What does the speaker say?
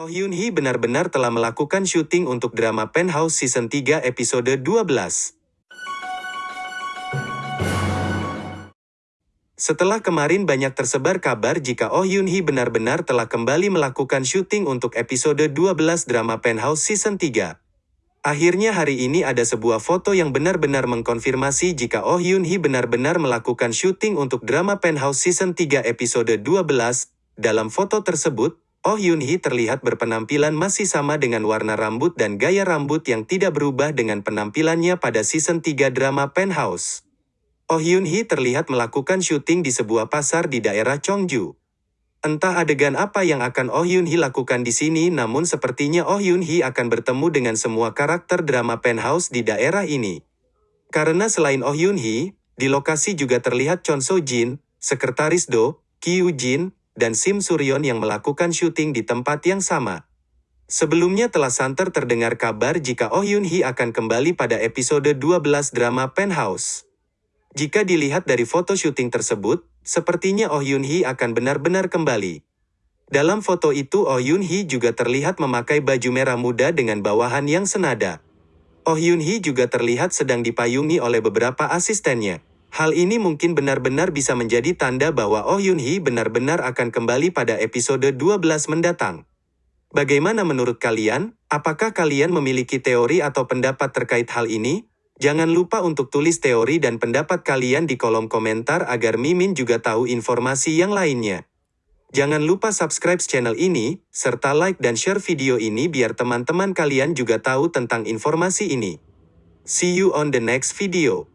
Oh Hyun Hee benar-benar telah melakukan syuting untuk drama Penthouse Season 3 episode 12. Setelah kemarin banyak tersebar kabar jika Oh Hyun Hee benar-benar telah kembali melakukan syuting untuk episode 12 drama Penthouse Season 3. Akhirnya hari ini ada sebuah foto yang benar-benar mengkonfirmasi jika Oh Hyun Hee benar-benar melakukan syuting untuk drama Penthouse Season 3 episode 12. Dalam foto tersebut, Oh Hyun Hee terlihat berpenampilan masih sama dengan warna rambut dan gaya rambut yang tidak berubah dengan penampilannya pada season 3 drama Penthouse. Oh Hyun Hee terlihat melakukan syuting di sebuah pasar di daerah Chongju. Entah adegan apa yang akan Oh Hyun Hee lakukan di sini namun sepertinya Oh Hyun Hee akan bertemu dengan semua karakter drama Penthouse di daerah ini. Karena selain Oh Hyun Hee, di lokasi juga terlihat Chon So Jin, Sekretaris Do, Kyu Jin, dan Sim Suryon yang melakukan syuting di tempat yang sama. Sebelumnya telah santer terdengar kabar jika Oh Yun Hee akan kembali pada episode 12 drama Penthouse. Jika dilihat dari foto syuting tersebut, sepertinya Oh Yun Hee akan benar-benar kembali. Dalam foto itu Oh Yun Hee juga terlihat memakai baju merah muda dengan bawahan yang senada. Oh Yun Hee juga terlihat sedang dipayungi oleh beberapa asistennya. Hal ini mungkin benar-benar bisa menjadi tanda bahwa Oh Yun Hee benar-benar akan kembali pada episode 12 mendatang. Bagaimana menurut kalian? Apakah kalian memiliki teori atau pendapat terkait hal ini? Jangan lupa untuk tulis teori dan pendapat kalian di kolom komentar agar Mimin juga tahu informasi yang lainnya. Jangan lupa subscribe channel ini, serta like dan share video ini biar teman-teman kalian juga tahu tentang informasi ini. See you on the next video.